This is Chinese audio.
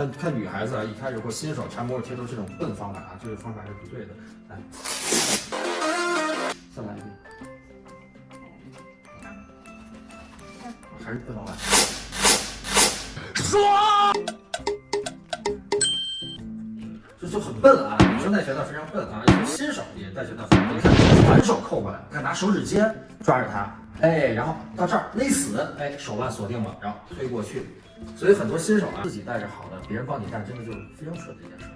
看看女孩子啊，一开始或新手缠摩托贴都是这种笨方法啊，这个方法是不对的。来，再来一遍，还是笨方法。爽！这就很笨啊，女生带拳套非常笨啊，新手也带拳套很。你看，反手扣过来，看拿手指尖抓着它，哎，然后到这儿勒死，哎，手腕锁定了，然后推过去。所以很多新手啊，自己带着好的，别人帮你带，真的就是非常蠢的一件事。